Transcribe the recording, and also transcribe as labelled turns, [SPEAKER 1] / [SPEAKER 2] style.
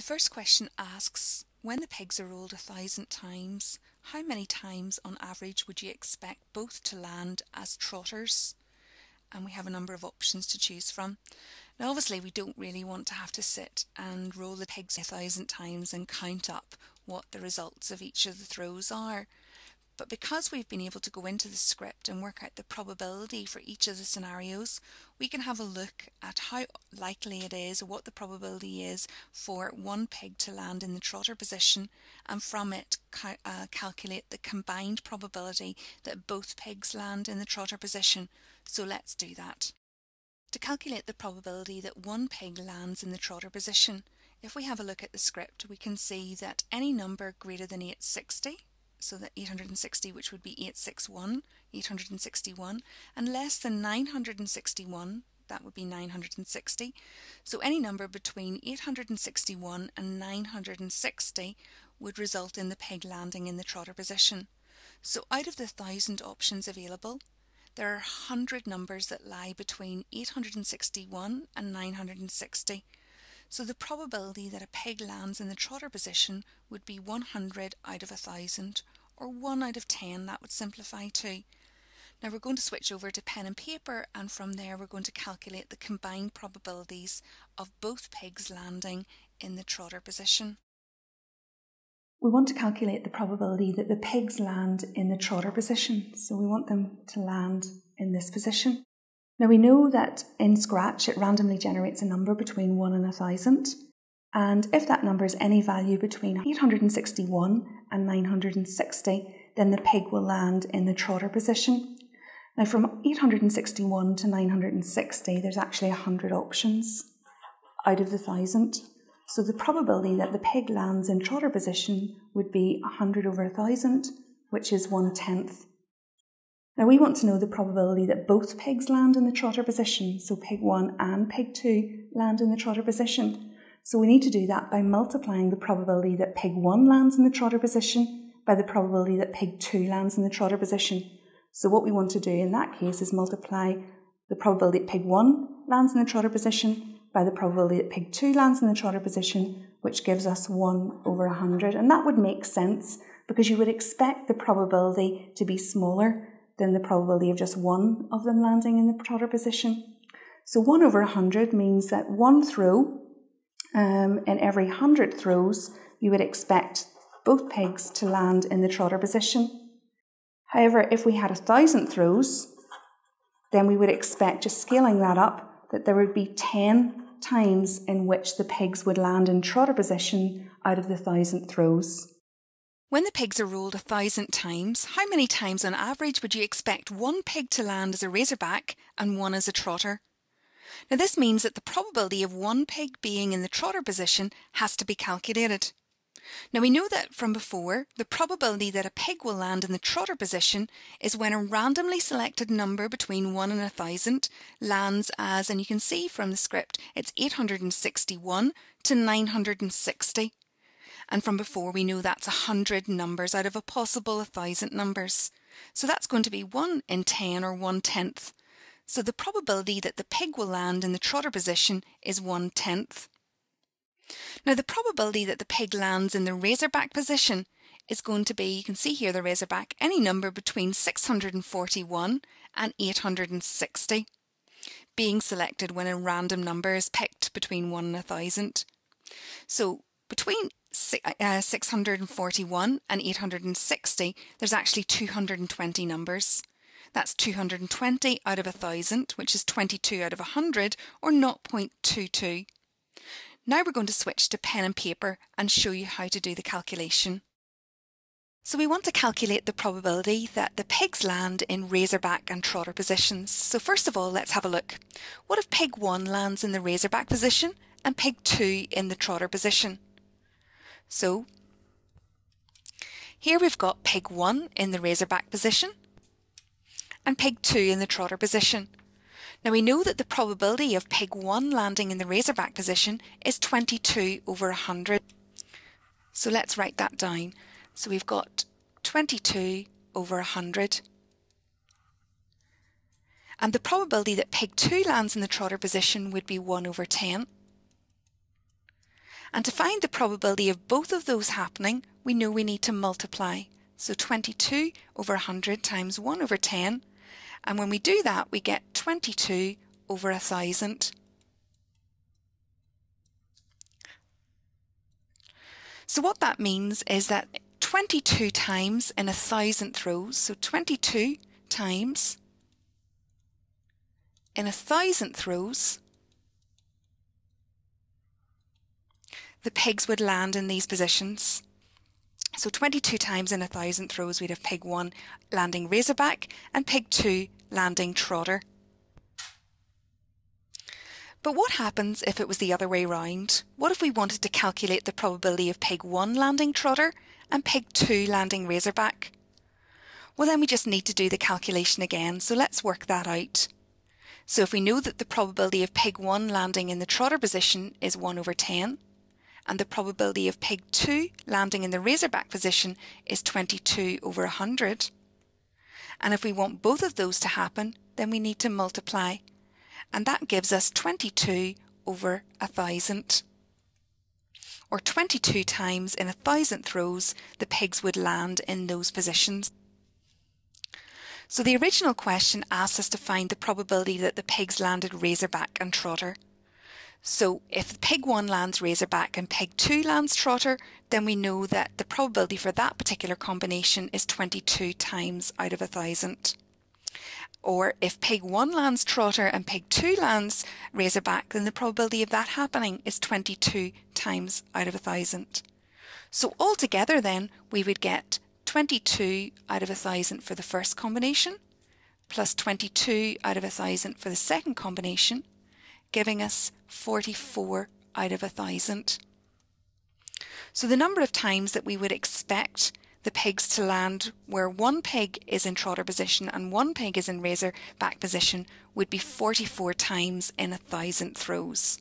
[SPEAKER 1] The first question asks, when the pegs are rolled a thousand times, how many times on average would you expect both to land as trotters? And we have a number of options to choose from. Now obviously we don't really want to have to sit and roll the pegs a thousand times and count up what the results of each of the throws are. But because we've been able to go into the script and work out the probability for each of the scenarios, we can have a look at how likely it is or what the probability is for one pig to land in the trotter position and from it uh, calculate the combined probability that both pigs land in the trotter position. So let's do that. To calculate the probability that one pig lands in the trotter position, if we have a look at the script, we can see that any number greater than 860 so that 860 which would be 861, 861 and less than 961 that would be 960. So any number between 861 and 960 would result in the peg landing in the trotter position. So out of the thousand options available, there are 100 numbers that lie between 861 and 960. So the probability that a peg lands in the trotter position would be 100 out of a 1000 or 1 out of 10, that would simplify too. Now we're going to switch over to pen and paper and from there we're going to calculate the combined probabilities of both pegs landing in the trotter position.
[SPEAKER 2] We want to calculate the probability that the pegs land in the trotter position, so we want them to land in this position. Now we know that in Scratch it randomly generates a number between 1 and 1000 and if that number is any value between 861 and 960 then the pig will land in the trotter position. Now from 861 to 960 there's actually 100 options out of the 1000 so the probability that the pig lands in trotter position would be 100 over 1000 which is one tenth now we want to know the probability that both pigs land in the trotter position, so pig 1 and pig 2 land in the trotter position. So we need to do that by multiplying the probability that pig 1 lands in the trotter position by the probability that pig 2 lands in the trotter position. So what we want to do in that case is multiply the probability that pig 1 lands in the trotter position by the probability that pig 2 lands in the trotter position, which gives us 1 over 100. And that would make sense because you would expect the probability to be smaller than the probability of just one of them landing in the trotter position. So 1 over 100 means that one throw, um, in every 100 throws, you would expect both pigs to land in the trotter position. However, if we had a thousand throws, then we would expect, just scaling that up, that there would be 10 times in which the pigs would land in trotter position out of the thousand throws.
[SPEAKER 1] When the pigs are rolled a thousand times, how many times on average would you expect one pig to land as a razorback and one as a trotter? Now this means that the probability of one pig being in the trotter position has to be calculated. Now we know that from before, the probability that a pig will land in the trotter position is when a randomly selected number between 1 and 1000 lands as, and you can see from the script, it's 861 to 960. And from before, we know that's 100 numbers out of a possible 1,000 numbers. So that's going to be 1 in 10 or 1 tenth. So the probability that the pig will land in the trotter position is 1 tenth. Now the probability that the pig lands in the razorback position is going to be, you can see here the razorback, any number between 641 and 860, being selected when a random number is picked between 1 and 1000. So between Uh, 641 and 860, there's actually 220 numbers. That's 220 out of 1,000, which is 22 out of 100, or 0.22. Now we're going to switch to pen and paper and show you how to do the calculation. So we want to calculate the probability that the pigs land in razorback and trotter positions. So first of all, let's have a look. What if pig 1 lands in the razorback position and pig 2 in the trotter position? So here we've got pig 1 in the razorback position and pig 2 in the trotter position. Now we know that the probability of pig 1 landing in the razorback position is 22 over 100. So let's write that down. So we've got 22 over 100. And the probability that pig 2 lands in the trotter position would be 1 over 10. And to find the probability of both of those happening, we know we need to multiply. So 22 over 100 times 1 over 10. And when we do that, we get 22 over 1,000. So what that means is that 22 times in a thousandth rows, so 22 times in a thousandth rows, the pigs would land in these positions. So 22 times in a thousand throws we'd have pig 1 landing razorback and pig 2 landing trotter. But what happens if it was the other way round? What if we wanted to calculate the probability of pig 1 landing trotter and pig 2 landing razorback? Well then we just need to do the calculation again, so let's work that out. So if we know that the probability of pig 1 landing in the trotter position is 1 over 10, and the probability of pig 2 landing in the razorback position is 22 over 100. And if we want both of those to happen, then we need to multiply. And that gives us 22 over 1000. Or 22 times in a thousandth rows, the pigs would land in those positions. So the original question asked us to find the probability that the pigs landed razorback and trotter. So if pig 1 lands razorback and pig 2 lands trotter, then we know that the probability for that particular combination is 22 times out of a thousand. Or if pig 1 lands trotter and pig 2 lands razorback, then the probability of that happening is 22 times out of a thousand. So altogether then we would get 22 out of a thousand for the first combination, plus 22 out of a thousand for the second combination, giving us 44 out of a thousand. So the number of times that we would expect the pigs to land where one pig is in trotter position and one pig is in razor back position would be 44 times in a thousand throws.